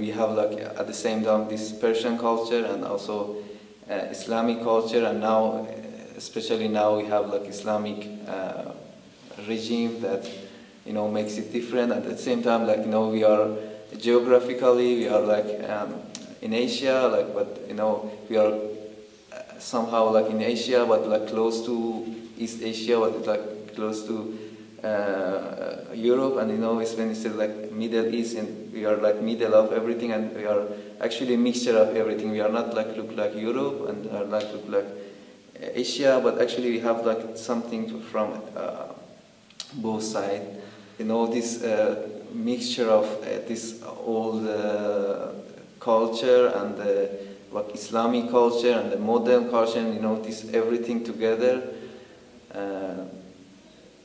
We have like at the same time this Persian culture and also uh, Islamic culture and now, especially now we have like Islamic uh, regime that you know makes it different. At the same time, like you know we are geographically we are like um, in Asia, like but you know we are uh, somehow like in Asia, but like close to East Asia, but like close to uh, Europe and you know it's when it's like Middle East and we are like middle of everything and we are actually a mixture of everything. We are not like look like Europe and are like look like Asia, but actually we have like something from uh, both sides. You know this uh, mixture of uh, this old uh, culture and the like Islamic culture and the modern culture. And, you know this everything together.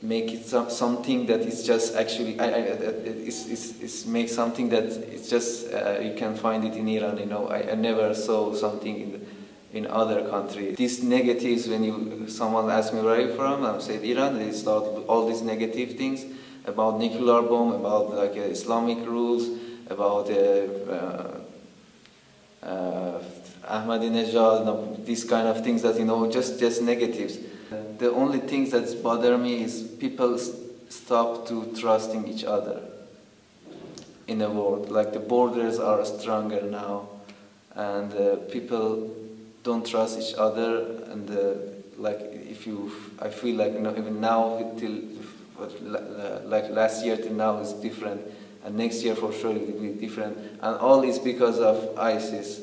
Make it some, something that is just actually I, I, it's, it's, it's make something that it's just uh, you can find it in Iran you know. I, I never saw something in, in other countries these negatives when you someone asks me where are you from? I said Iran. They start all these negative things about nuclear bomb about like uh, Islamic rules about uh, uh, uh Ahmadinejad these kind of things that you know just just negatives the only things that bother me is people stop to trusting each other in the world. Like the borders are stronger now, and uh, people don't trust each other. And uh, like if you, I feel like you know even now till like last year till now is different, and next year for sure it will be different. And all is because of ISIS